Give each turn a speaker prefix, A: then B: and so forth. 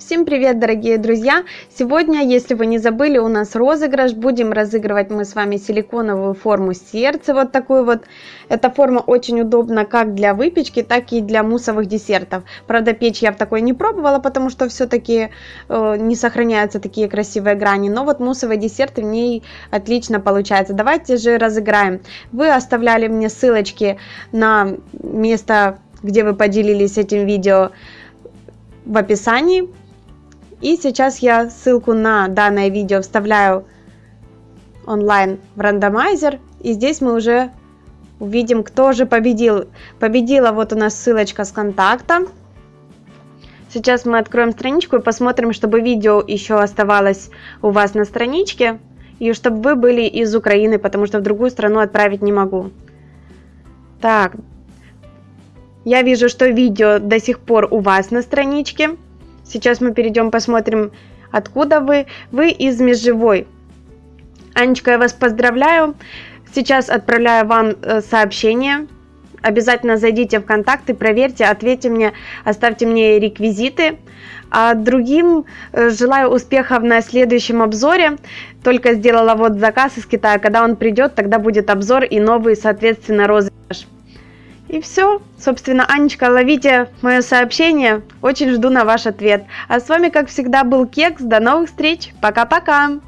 A: Всем привет, дорогие друзья! Сегодня, если вы не забыли, у нас розыгрыш. Будем разыгрывать мы с вами силиконовую форму сердца, вот такую вот. Эта форма очень удобна как для выпечки, так и для муссовых десертов. Правда, печь я в такой не пробовала, потому что все-таки э, не сохраняются такие красивые грани. Но вот муссовые десерты в ней отлично получаются. Давайте же разыграем. Вы оставляли мне ссылочки на место, где вы поделились этим видео в описании и сейчас я ссылку на данное видео вставляю онлайн в рандомайзер. И здесь мы уже увидим, кто же победил. Победила вот у нас ссылочка с контакта. Сейчас мы откроем страничку и посмотрим, чтобы видео еще оставалось у вас на страничке. И чтобы вы были из Украины, потому что в другую страну отправить не могу. Так. Я вижу, что видео до сих пор у вас на страничке. Сейчас мы перейдем, посмотрим, откуда вы. Вы из Межевой. Анечка, я вас поздравляю. Сейчас отправляю вам э, сообщение. Обязательно зайдите в контакты, проверьте, ответьте мне, оставьте мне реквизиты. А другим э, желаю успехов на следующем обзоре. Только сделала вот заказ из Китая. Когда он придет, тогда будет обзор и новый, соответственно, розыгрыш. И все. Собственно, Анечка, ловите мое сообщение. Очень жду на ваш ответ. А с вами, как всегда, был Кекс. До новых встреч. Пока-пока.